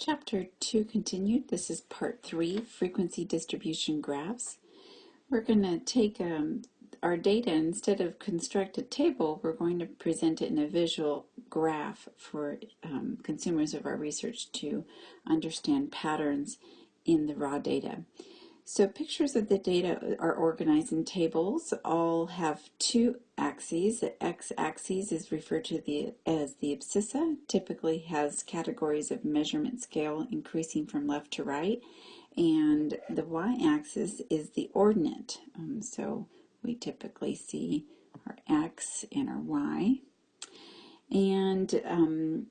Chapter 2 continued. This is part 3, frequency distribution graphs. We're going to take um, our data, instead of construct a table, we're going to present it in a visual graph for um, consumers of our research to understand patterns in the raw data. So pictures of the data are organized in tables, all have two axes. The x-axis is referred to the, as the abscissa, typically has categories of measurement scale increasing from left to right, and the y-axis is the ordinate. Um, so we typically see our x and our y. And um,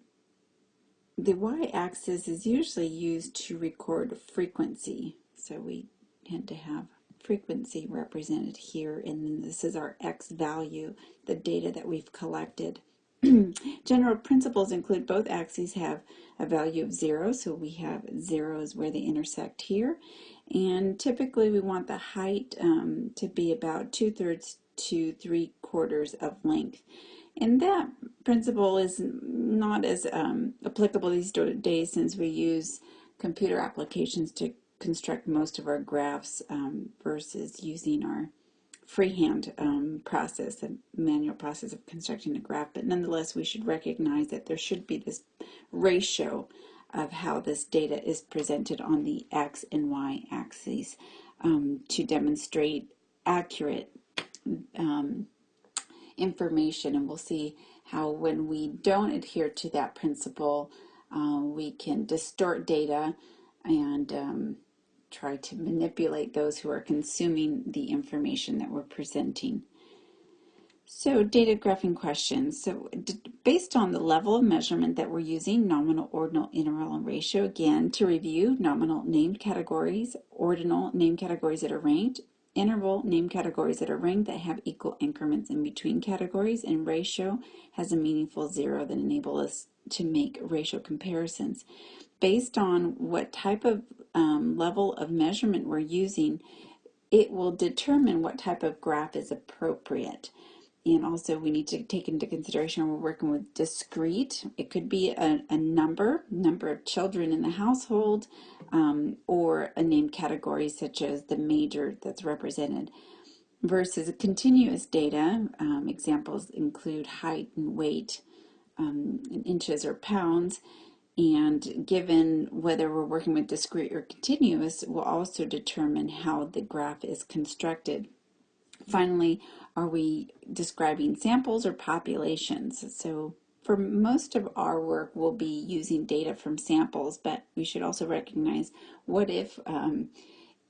the y-axis is usually used to record frequency. So we tend to have frequency represented here and then this is our x value, the data that we've collected. General principles include both axes have a value of zero, so we have zeros where they intersect here. And typically we want the height um, to be about two-thirds to three-quarters of length. And that principle is not as um, applicable these days since we use computer applications to construct most of our graphs um, versus using our freehand um, process, the manual process of constructing a graph. But nonetheless, we should recognize that there should be this ratio of how this data is presented on the x and y axes um, to demonstrate accurate um, information. And we'll see how when we don't adhere to that principle, uh, we can distort data and um, try to manipulate those who are consuming the information that we're presenting. So data graphing questions. So based on the level of measurement that we're using, nominal, ordinal, interval, and ratio, again, to review, nominal named categories, ordinal named categories that are ranked, interval named categories that are ranked that have equal increments in between categories, and ratio has a meaningful zero that enable us to make ratio comparisons. Based on what type of um, level of measurement we're using, it will determine what type of graph is appropriate. And also we need to take into consideration we're working with discrete. It could be a, a number, number of children in the household, um, or a named category such as the major that's represented versus continuous data. Um, examples include height and weight um, in inches or pounds and given whether we're working with discrete or continuous will also determine how the graph is constructed. Finally, are we describing samples or populations? So for most of our work, we'll be using data from samples, but we should also recognize what if um,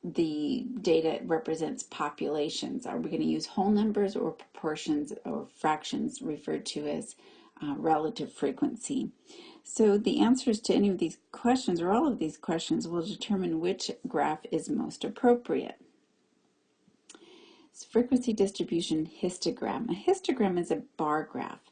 the data represents populations? Are we going to use whole numbers or proportions or fractions referred to as uh, relative frequency? So the answers to any of these questions or all of these questions will determine which graph is most appropriate. It's frequency distribution histogram. A histogram is a bar graph.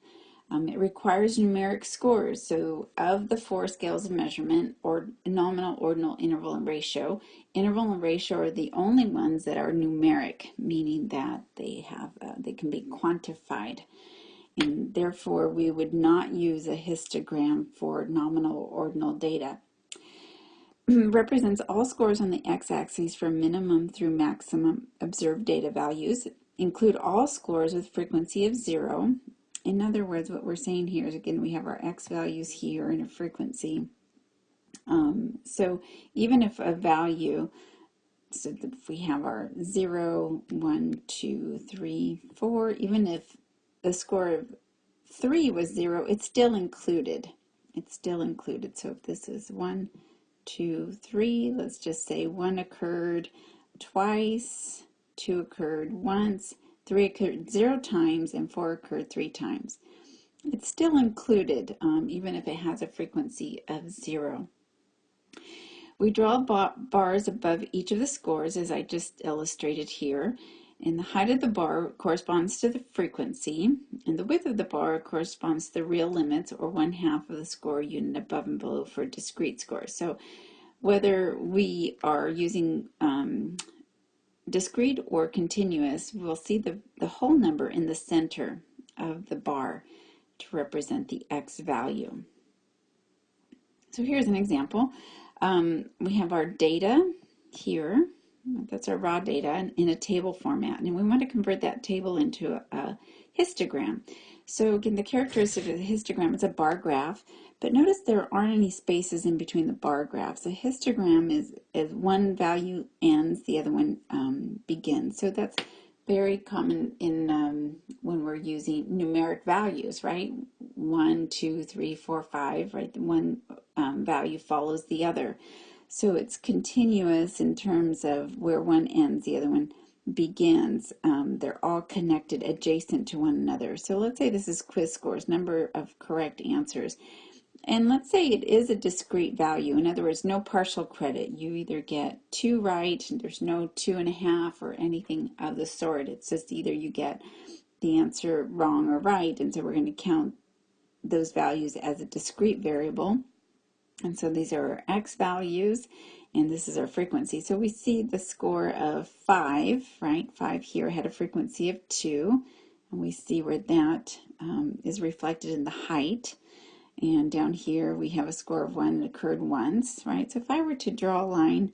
Um, it requires numeric scores. So of the four scales of measurement, or nominal, ordinal, interval, and ratio, interval and ratio are the only ones that are numeric, meaning that they have uh, they can be quantified and therefore we would not use a histogram for nominal ordinal data. Represents all scores on the x-axis from minimum through maximum observed data values. Include all scores with frequency of zero. In other words, what we're saying here is, again, we have our x values here and a frequency. Um, so even if a value, so if we have our 0, 1, 2, 3, 4, even if the score of 3 was 0, it's still included. It's still included. So if this is 1, 2, 3, let's just say 1 occurred twice, 2 occurred once, 3 occurred 0 times, and 4 occurred 3 times. It's still included, um, even if it has a frequency of 0. We draw bars above each of the scores, as I just illustrated here, and the height of the bar corresponds to the frequency, and the width of the bar corresponds to the real limits, or one half of the score unit above and below for discrete scores. So whether we are using um, discrete or continuous, we'll see the, the whole number in the center of the bar to represent the x value. So here's an example. Um, we have our data here. That's our raw data in a table format. And we want to convert that table into a, histogram. So again, the characteristic of the histogram is a bar graph. But notice there aren't any spaces in between the bar graphs. A histogram is, is one value ends, the other one um, begins. So that's very common in um, when we're using numeric values, right? One, two, three, four, five, right? One um, value follows the other. So it's continuous in terms of where one ends, the other one begins. Um, they're all connected adjacent to one another. So let's say this is quiz scores, number of correct answers. And let's say it is a discrete value. In other words, no partial credit. You either get two right, there's no two and a half or anything of the sort. It's just either you get the answer wrong or right. And so we're going to count those values as a discrete variable. And so these are our x values, and this is our frequency. So we see the score of 5, right? 5 here had a frequency of 2, and we see where that um, is reflected in the height. And down here we have a score of 1 that occurred once, right? So if I were to draw a line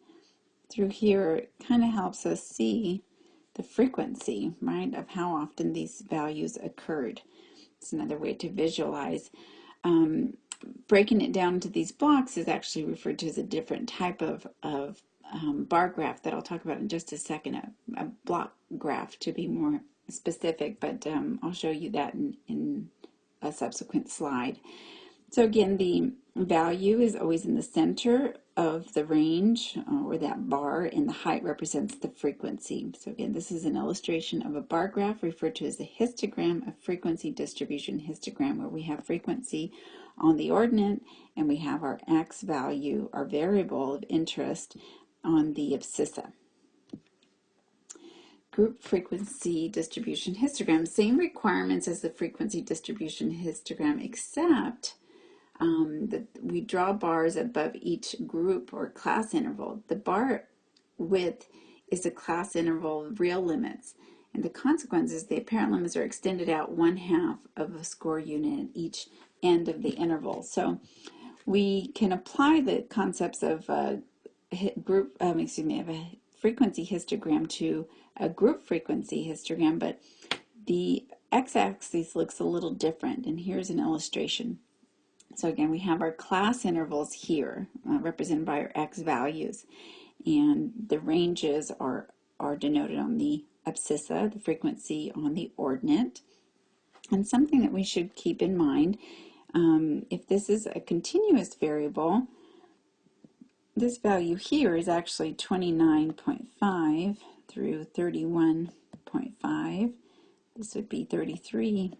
through here, it kind of helps us see the frequency, right, of how often these values occurred. It's another way to visualize. Um, breaking it down into these blocks is actually referred to as a different type of, of um, bar graph that I'll talk about in just a second, a, a block graph to be more specific, but um, I'll show you that in, in a subsequent slide. So again, the value is always in the center of the range uh, or that bar and the height represents the frequency. So again, this is an illustration of a bar graph referred to as a histogram, a frequency distribution histogram where we have frequency on the ordinate and we have our x value, our variable of interest on the abscissa. Group frequency distribution histogram, same requirements as the frequency distribution histogram except um, that we draw bars above each group or class interval. The bar width is a class interval real limits. And the consequence is the apparent limits are extended out one half of a score unit at each end of the interval. So we can apply the concepts of a group, um, excuse me, of a frequency histogram to a group frequency histogram, but the x-axis looks a little different. And here's an illustration. So again, we have our class intervals here, uh, represented by our x values. And the ranges are, are denoted on the abscissa, the frequency on the ordinate. And something that we should keep in mind, um, if this is a continuous variable, this value here is actually 29.5 through 31.5. This would be 33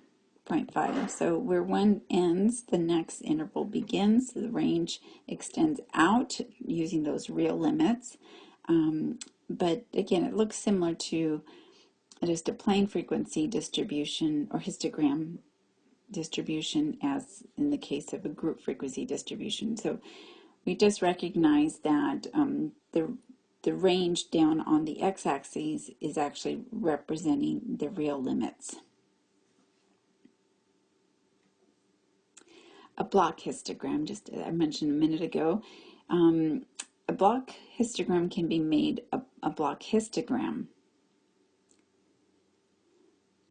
0.5. So where one ends, the next interval begins. The range extends out using those real limits. Um, but again, it looks similar to just a plain frequency distribution or histogram distribution as in the case of a group frequency distribution. So we just recognize that um, the the range down on the x-axis is actually representing the real limits. A block histogram, just I mentioned a minute ago. Um, a block histogram can be made a, a block histogram.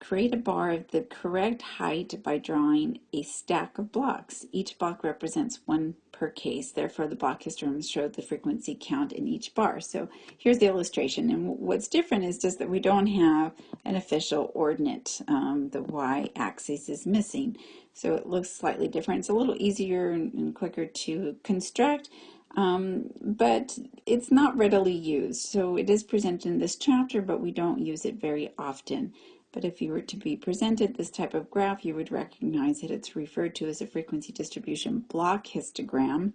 Create a bar of the correct height by drawing a stack of blocks. Each block represents one per case. Therefore, the block histograms show the frequency count in each bar. So here's the illustration. And what's different is just that we don't have an official ordinate. Um, the y-axis is missing. So it looks slightly different. It's a little easier and, and quicker to construct. Um, but it's not readily used. So it is presented in this chapter, but we don't use it very often. But if you were to be presented this type of graph, you would recognize that it's referred to as a frequency distribution block histogram.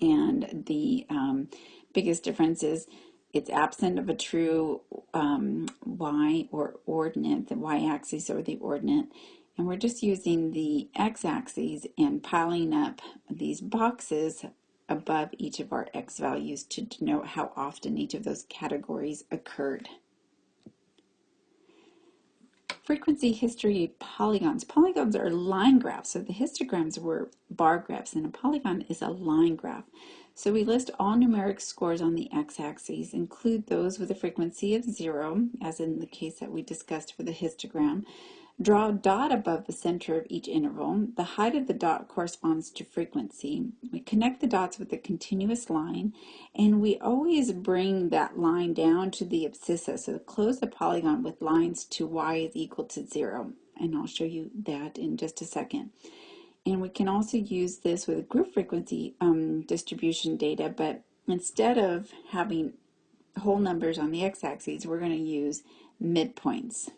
And the um, biggest difference is it's absent of a true um, y or ordinate, the y-axis or the ordinate. And we're just using the x-axis and piling up these boxes above each of our x values to denote how often each of those categories occurred. Frequency history polygons. Polygons are line graphs, so the histograms were bar graphs, and a polygon is a line graph. So we list all numeric scores on the x-axis, include those with a frequency of zero, as in the case that we discussed for the histogram. Draw a dot above the center of each interval. The height of the dot corresponds to frequency. We connect the dots with a continuous line, and we always bring that line down to the abscissa. So close the polygon with lines to y is equal to zero. And I'll show you that in just a second. And we can also use this with group frequency um, distribution data, but instead of having whole numbers on the x-axis, we're going to use midpoints.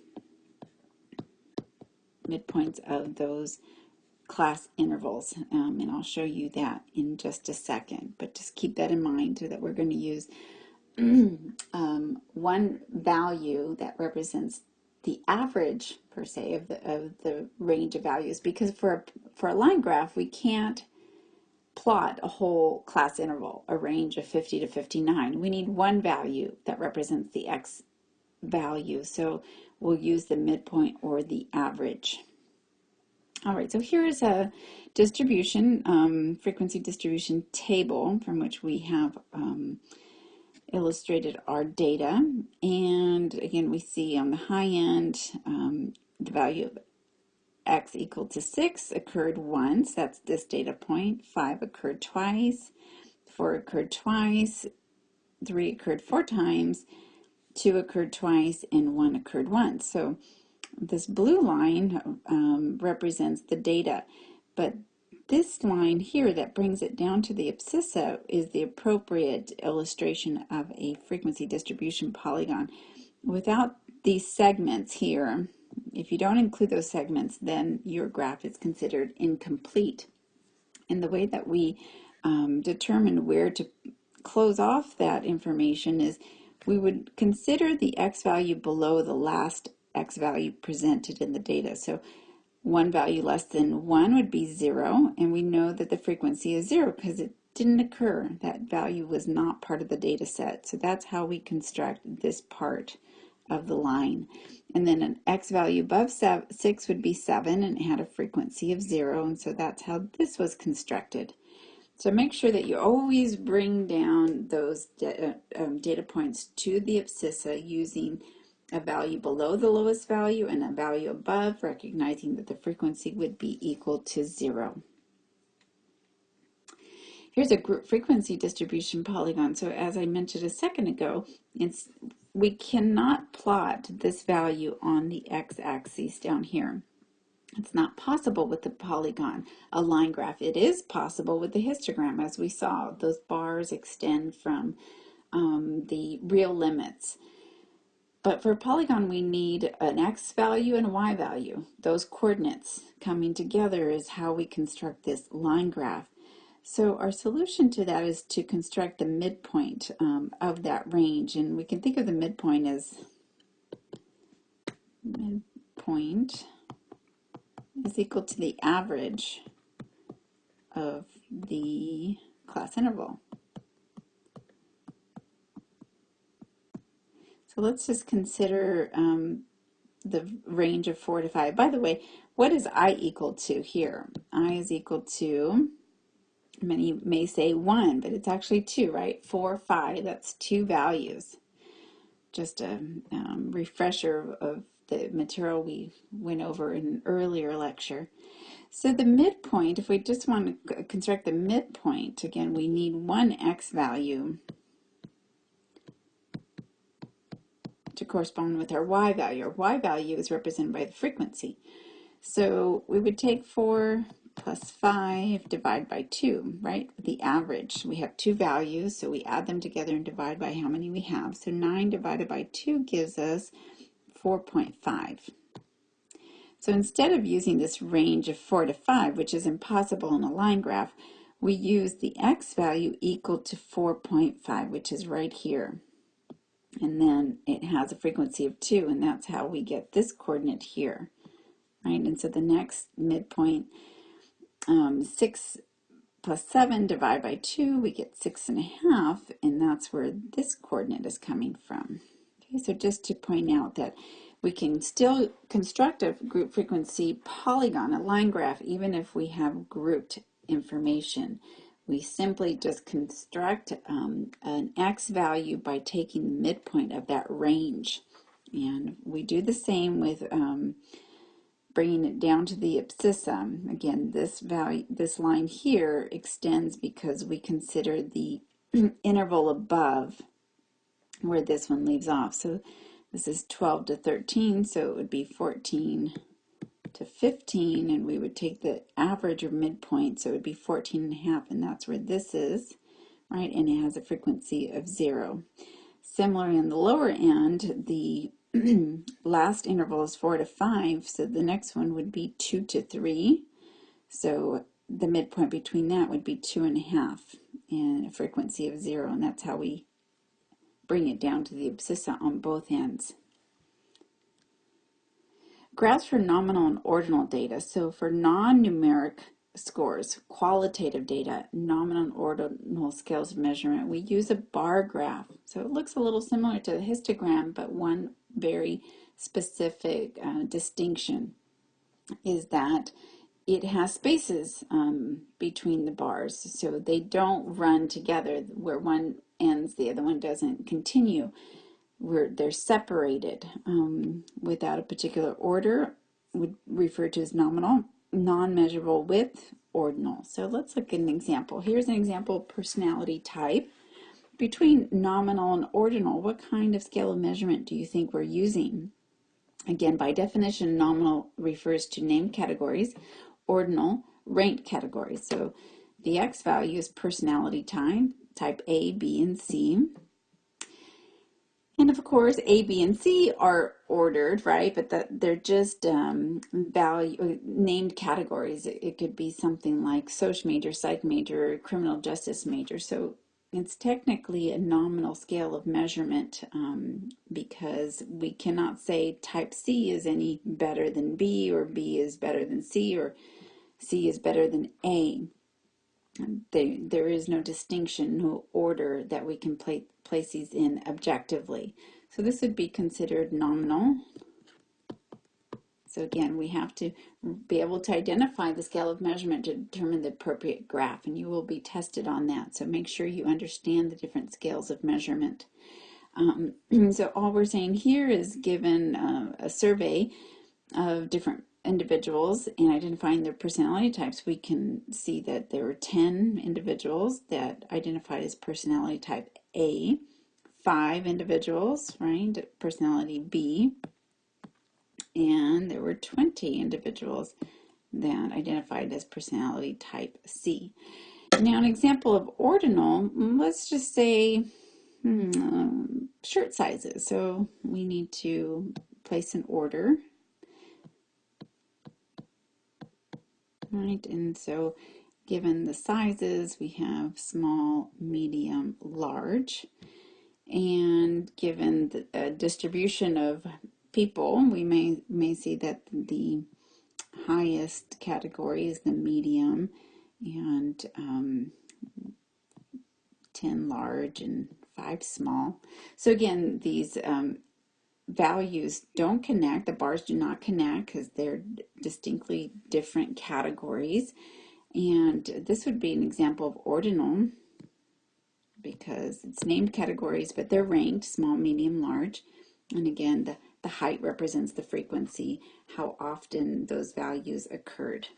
Midpoints of those class intervals, um, and I'll show you that in just a second. But just keep that in mind so that we're going to use um, one value that represents the average per se of the, of the range of values because for a, for a line graph we can't plot a whole class interval a range of 50 to 59 we need one value that represents the x value so we'll use the midpoint or the average all right so here's a distribution um, frequency distribution table from which we have um, illustrated our data. And again, we see on the high end, um, the value of x equal to 6 occurred once. That's this data point. 5 occurred twice. 4 occurred twice. 3 occurred four times. 2 occurred twice. And 1 occurred once. So this blue line um, represents the data. But this line here that brings it down to the abscissa is the appropriate illustration of a frequency distribution polygon. Without these segments here, if you don't include those segments, then your graph is considered incomplete. And the way that we um, determine where to close off that information is we would consider the x value below the last x value presented in the data. So one value less than 1 would be 0, and we know that the frequency is 0 because it didn't occur. That value was not part of the data set. So that's how we construct this part of the line. And then an x value above 6 would be 7 and it had a frequency of 0, and so that's how this was constructed. So make sure that you always bring down those uh, um, data points to the abscissa using a value below the lowest value and a value above, recognizing that the frequency would be equal to zero. Here's a group frequency distribution polygon. So as I mentioned a second ago, it's we cannot plot this value on the x-axis down here. It's not possible with the polygon, a line graph. It is possible with the histogram, as we saw. Those bars extend from um, the real limits. But for a polygon, we need an x value and a y value. Those coordinates coming together is how we construct this line graph. So our solution to that is to construct the midpoint um, of that range. And we can think of the midpoint as midpoint is equal to the average of the class interval. So let's just consider um, the range of 4 to 5. By the way, what is i equal to here? i is equal to, many may say 1, but it's actually 2, right? 4, 5, that's two values. Just a um, refresher of the material we went over in an earlier lecture. So the midpoint, if we just want to construct the midpoint, again, we need one x value to correspond with our y value. Our y value is represented by the frequency. So we would take 4 plus 5 divided by 2, right? The average. We have two values, so we add them together and divide by how many we have. So 9 divided by 2 gives us 4.5. So instead of using this range of 4 to 5, which is impossible in a line graph, we use the x value equal to 4.5, which is right here. And then it has a frequency of 2 and that's how we get this coordinate here right? And so the next midpoint um, 6 plus 7 divided by 2 we get six and a half and that's where this coordinate is coming from okay so just to point out that We can still construct a group frequency polygon, a line graph, even if we have grouped information. We simply just construct um, an x value by taking the midpoint of that range. And we do the same with um, bringing it down to the abscissa. Again, this value, this line here extends because we consider the interval above where this one leaves off. So this is 12 to 13, so it would be 14 to 15, and we would take the average or midpoint, so it would be 14 and a half, and that's where this is, right? And it has a frequency of zero. Similarly, in the lower end, the last interval is four to five, so the next one would be two to three. So the midpoint between that would be two and a half and a frequency of zero, and that's how we bring it down to the abscissa on both ends. Graphs for nominal and ordinal data. So for non-numeric scores, qualitative data, nominal and ordinal scales of measurement, we use a bar graph. So it looks a little similar to a histogram, but one very specific uh, distinction is that it has spaces um, between the bars so they don't run together where one ends the other one doesn't continue. Where they're separated um, without a particular order would refer to as nominal non-measurable with ordinal. So let's look at an example. Here's an example personality type. Between nominal and ordinal what kind of scale of measurement do you think we're using? Again by definition nominal refers to named categories ordinal ranked categories. So the X value is personality type, type A, B, and C. And of course, A, B, and C are ordered, right? But that they're just um, value uh, named categories. It, it, could be something like social major, psych major, criminal justice major. So it's technically a nominal scale of measurement um, because we cannot say type C is any better than B or B is better than C or C is better than A. They, there is no distinction, no order that we can place these in objectively. So this would be considered nominal. So again, we have to be able to identify the scale of measurement to determine the appropriate graph, and you will be tested on that. So make sure you understand the different scales of measurement. Um, so all we're saying here is given uh, a survey of different individuals and identifying their personality types, we can see that there were 10 individuals that identified as personality type A, five individuals, right, personality B, and there were 20 individuals that identified as personality type C. Now, an example of ordinal, let's just say hmm, shirt sizes. So we need to place an order right? And so given the sizes, we have small, medium, large. And given the uh, distribution of people, we may, may see that the highest category is the medium and um, 10 large and 5 small. So again, these um, values don't connect, the bars do not connect because they're distinctly different categories. And this would be an example of ordinal because it's named categories, but they're ranked small, medium, large. And again, the, the height represents the frequency, how often those values occurred.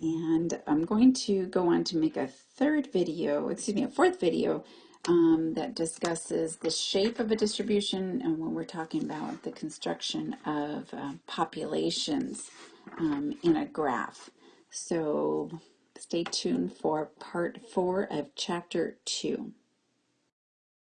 And I'm going to go on to make a third video, excuse me, a fourth video um, that discusses the shape of a distribution and when we're talking about the construction of uh, populations um, in a graph. So stay tuned for part four of chapter two.